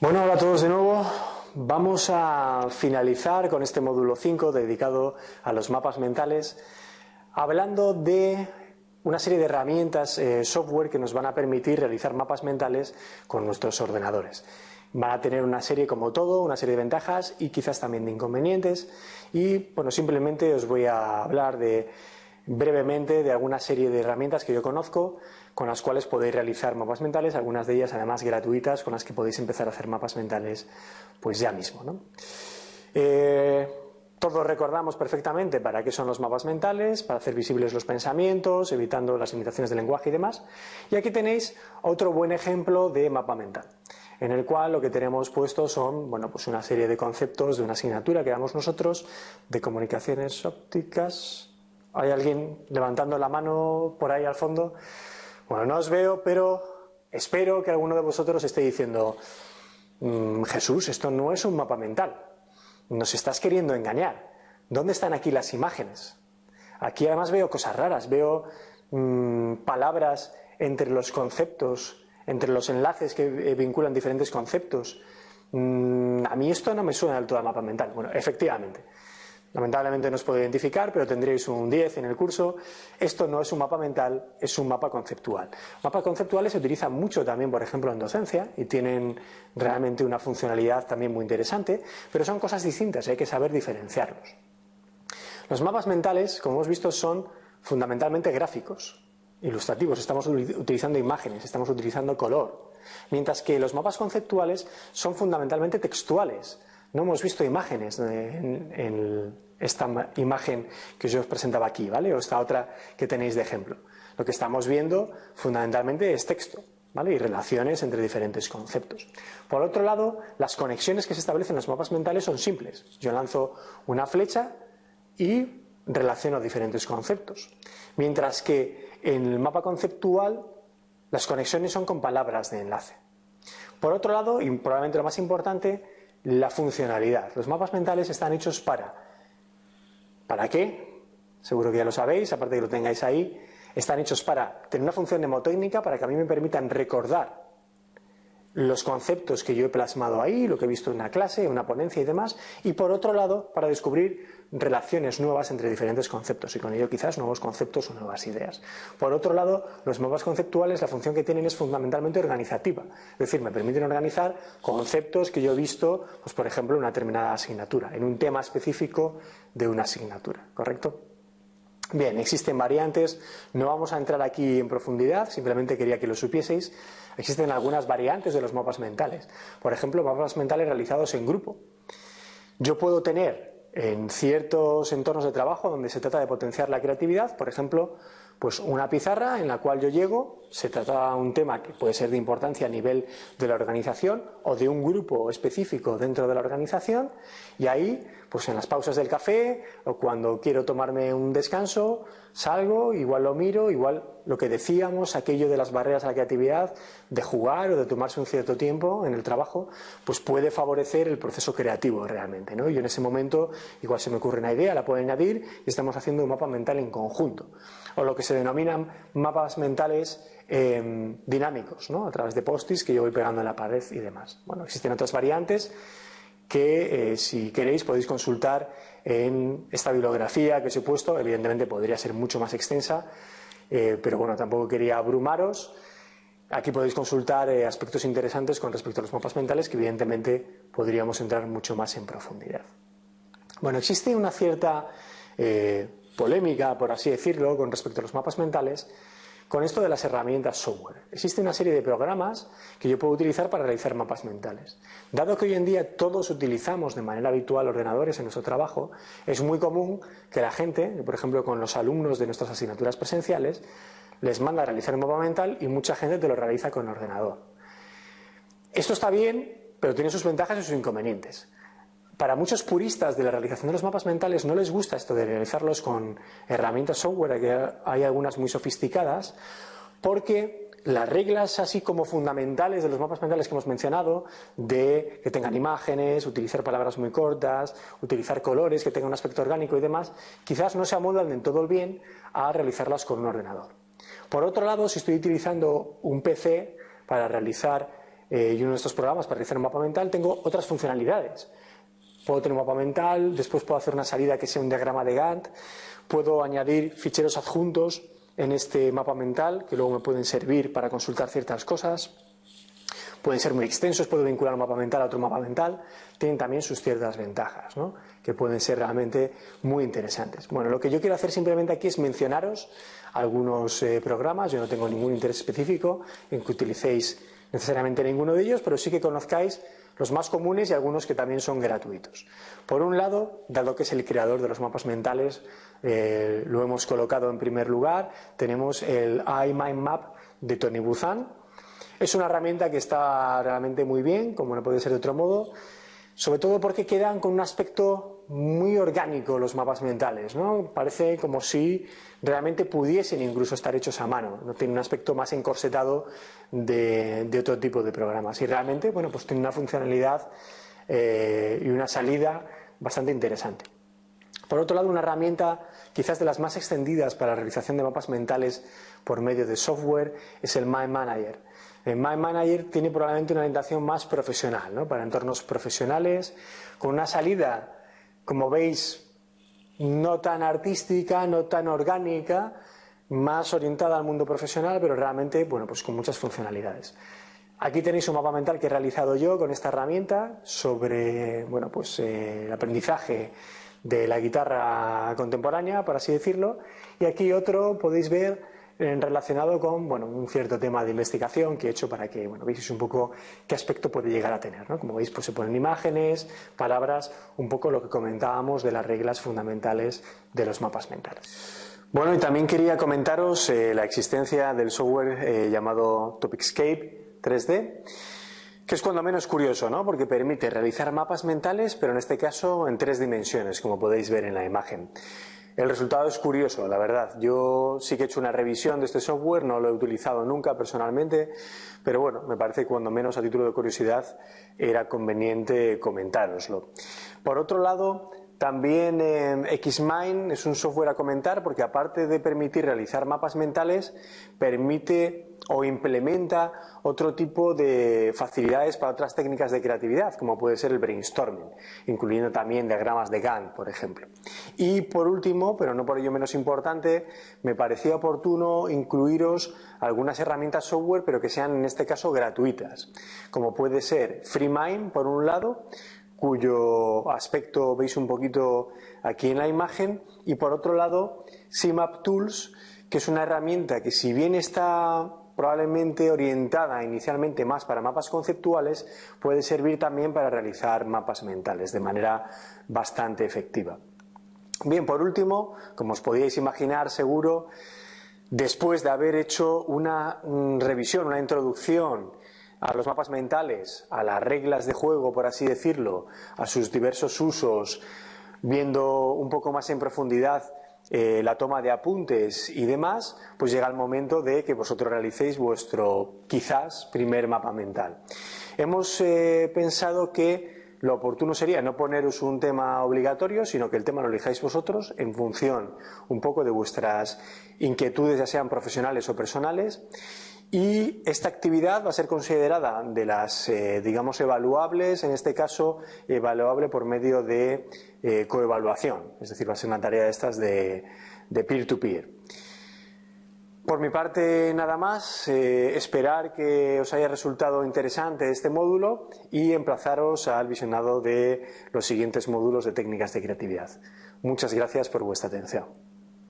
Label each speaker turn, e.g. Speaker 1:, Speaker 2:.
Speaker 1: Bueno, hola a todos de nuevo. Vamos a finalizar con este módulo 5 dedicado a los mapas mentales, hablando de una serie de herramientas, eh, software que nos van a permitir realizar mapas mentales con nuestros ordenadores. Van a tener una serie, como todo, una serie de ventajas y quizás también de inconvenientes. Y bueno, simplemente os voy a hablar de brevemente de alguna serie de herramientas que yo conozco con las cuales podéis realizar mapas mentales, algunas de ellas además gratuitas con las que podéis empezar a hacer mapas mentales pues ya mismo. ¿no? Eh, todos recordamos perfectamente para qué son los mapas mentales, para hacer visibles los pensamientos, evitando las limitaciones del lenguaje y demás. Y aquí tenéis otro buen ejemplo de mapa mental, en el cual lo que tenemos puesto son bueno, pues una serie de conceptos de una asignatura que damos nosotros de comunicaciones ópticas. ¿Hay alguien levantando la mano por ahí al fondo? Bueno, no os veo, pero espero que alguno de vosotros esté diciendo, mm, Jesús, esto no es un mapa mental, nos estás queriendo engañar. ¿Dónde están aquí las imágenes? Aquí además veo cosas raras, veo mm, palabras entre los conceptos, entre los enlaces que eh, vinculan diferentes conceptos. Mm, a mí esto no me suena del todo a mapa mental. Bueno, efectivamente, Lamentablemente no os puedo identificar, pero tendréis un 10 en el curso. Esto no es un mapa mental, es un mapa conceptual. Mapas conceptuales se utilizan mucho también, por ejemplo, en docencia y tienen realmente una funcionalidad también muy interesante, pero son cosas distintas y hay que saber diferenciarlos. Los mapas mentales, como hemos visto, son fundamentalmente gráficos, ilustrativos, estamos utilizando imágenes, estamos utilizando color, mientras que los mapas conceptuales son fundamentalmente textuales. No hemos visto imágenes en, esta imagen que yo os presentaba aquí, ¿vale? O esta otra que tenéis de ejemplo. Lo que estamos viendo fundamentalmente es texto, ¿vale? Y relaciones entre diferentes conceptos. Por otro lado, las conexiones que se establecen en los mapas mentales son simples. Yo lanzo una flecha y relaciono diferentes conceptos. Mientras que en el mapa conceptual las conexiones son con palabras de enlace. Por otro lado, y probablemente lo más importante, la funcionalidad. Los mapas mentales están hechos para. ¿Para qué? Seguro que ya lo sabéis, aparte de que lo tengáis ahí. Están hechos para tener una función mnemotécnica para que a mí me permitan recordar los conceptos que yo he plasmado ahí, lo que he visto en una clase, en una ponencia y demás, y por otro lado, para descubrir relaciones nuevas entre diferentes conceptos y con ello quizás nuevos conceptos o nuevas ideas. Por otro lado, los mapas conceptuales, la función que tienen es fundamentalmente organizativa, es decir, me permiten organizar conceptos que yo he visto, pues por ejemplo, en una determinada asignatura, en un tema específico de una asignatura, ¿correcto? Bien, existen variantes, no vamos a entrar aquí en profundidad, simplemente quería que lo supieseis. Existen algunas variantes de los mapas mentales. Por ejemplo, mapas mentales realizados en grupo. Yo puedo tener en ciertos entornos de trabajo donde se trata de potenciar la creatividad, por ejemplo, pues una pizarra en la cual yo llego, se trata de un tema que puede ser de importancia a nivel de la organización o de un grupo específico dentro de la organización y ahí, pues en las pausas del café o cuando quiero tomarme un descanso, salgo, igual lo miro, igual lo que decíamos, aquello de las barreras a la creatividad, de jugar o de tomarse un cierto tiempo en el trabajo, pues puede favorecer el proceso creativo realmente, ¿no? Y en ese momento igual se me ocurre una idea, la puedo añadir y estamos haciendo un mapa mental en conjunto o lo que se denominan mapas mentales em, dinámicos, ¿no? a través de postis que yo voy pegando en la pared y demás. Bueno, existen otras variantes que eh, si queréis podéis consultar en esta bibliografía que os he puesto, evidentemente podría ser mucho más extensa, eh, pero bueno, tampoco quería abrumaros. Aquí podéis consultar eh, aspectos interesantes con respecto a los mapas mentales que evidentemente podríamos entrar mucho más en profundidad. Bueno, existe una cierta polémica, por así decirlo, con respecto a los mapas mentales, con esto de las herramientas software. Existe una serie de programas que yo puedo utilizar para realizar mapas mentales. Dado que hoy en día todos utilizamos de manera habitual ordenadores en nuestro trabajo, es muy común que la gente, por ejemplo con los alumnos de nuestras asignaturas presenciales, les manda a realizar un mapa mental y mucha gente te lo realiza con ordenador. Esto está bien, pero tiene sus ventajas y sus inconvenientes para muchos puristas de la realización de los mapas mentales no les gusta esto de realizarlos con herramientas software, que hay algunas muy sofisticadas, porque las reglas así como fundamentales de los mapas mentales que hemos mencionado, de que tengan imágenes, utilizar palabras muy cortas, utilizar colores, que tengan un aspecto orgánico y demás, quizás no se amoldan del todo bien a realizarlas con un ordenador. Por otro lado, si estoy utilizando un PC para realizar eh, y uno de estos programas para realizar un mapa mental, tengo otras funcionalidades. Puedo tener un mapa mental, después puedo hacer una salida que sea un diagrama de Gantt, puedo añadir ficheros adjuntos en este mapa mental que luego me pueden servir para consultar ciertas cosas. Pueden ser muy extensos, puedo vincular un mapa mental a otro mapa mental. Tienen también sus ciertas ventajas, ¿no? que pueden ser realmente muy interesantes. Bueno, lo que yo quiero hacer simplemente aquí es mencionaros algunos eh, programas. Yo no tengo ningún interés específico en que utilicéis necesariamente ninguno de ellos, pero sí que conozcáis los más comunes y algunos que también son gratuitos. Por un lado, dado que es el creador de los mapas mentales, eh, lo hemos colocado en primer lugar, tenemos el iMindMap de Tony Buzan. Es una herramienta que está realmente muy bien, como no puede ser de otro modo, sobre todo porque quedan con un aspecto muy orgánico los mapas mentales, ¿no? Parece como si realmente pudiesen incluso estar hechos a mano, no tiene un aspecto más encorsetado de, otro tipo de programas y realmente, bueno, pues tiene una funcionalidad eh, y una salida bastante interesante. Por otro lado, una herramienta quizás de las más extendidas para la realización de mapas mentales por medio de software es el Mind Manager. El Mind Manager tiene probablemente una orientación más profesional, ¿no? para entornos profesionales, con una salida, como veis, no tan artística, no tan orgánica, más orientada al mundo profesional, pero realmente, bueno, pues con muchas funcionalidades. Aquí tenéis un mapa mental que he realizado yo con esta herramienta sobre, bueno, pues eh, el aprendizaje de la guitarra contemporánea, por así decirlo, y aquí otro podéis ver relacionado con bueno, un cierto tema de investigación que he hecho para que bueno, veáis un poco qué aspecto puede llegar a tener. ¿no? Como veis, pues se ponen imágenes, palabras, un poco lo que comentábamos de las reglas fundamentales de los mapas mentales. Bueno, y también quería comentaros eh, la existencia del software eh, llamado Topicscape 3D, que es cuando menos curioso, ¿no? Porque permite realizar mapas mentales, pero en este caso en tres dimensiones, como podéis ver en la imagen. El resultado es curioso, la verdad. Yo sí que he hecho una revisión de este software, no lo he utilizado nunca personalmente, pero bueno, me parece que cuando menos a título de curiosidad era conveniente comentároslo. Por otro lado, también eh, Xmind es un software a comentar porque aparte de permitir realizar mapas mentales, permite o implementa otro tipo de facilidades para otras técnicas de creatividad, como puede ser el brainstorming, incluyendo también diagramas de Gantt, por ejemplo. Y por último, pero no por ello menos importante, me parecía oportuno incluiros algunas herramientas software, pero que sean en este caso gratuitas, como puede ser FreeMind, por un lado, cuyo aspecto veis un poquito aquí en la imagen, y por otro lado, CMAP Tools, que es una herramienta que si bien está probablemente orientada inicialmente más para mapas conceptuales, puede servir también para realizar mapas mentales de manera bastante efectiva. Bien, por último, como os podíais imaginar seguro, después de haber hecho una mm, revisión, una introducción a los mapas mentales, a las reglas de juego, por así decirlo, a sus diversos usos, viendo un poco más en profundidad eh, la toma de apuntes y demás, pues llega el momento de que vosotros realicéis vuestro quizás primer mapa mental. Hemos eh, pensado que lo oportuno sería no poneros un tema obligatorio, sino que el tema lo elijáis vosotros en función un poco de vuestras inquietudes, ya sean profesionales o personales. Y esta actividad va a ser considerada de las, eh, digamos, evaluables, en este caso, evaluable por medio de eh, coevaluación, es decir, va a ser una tarea de estas de peer-to-peer. Por mi parte, nada más. Eh, esperar que os haya resultado interesante este módulo y emplazaros al visionado de los siguientes módulos de técnicas de creatividad. Muchas gracias por vuestra atención.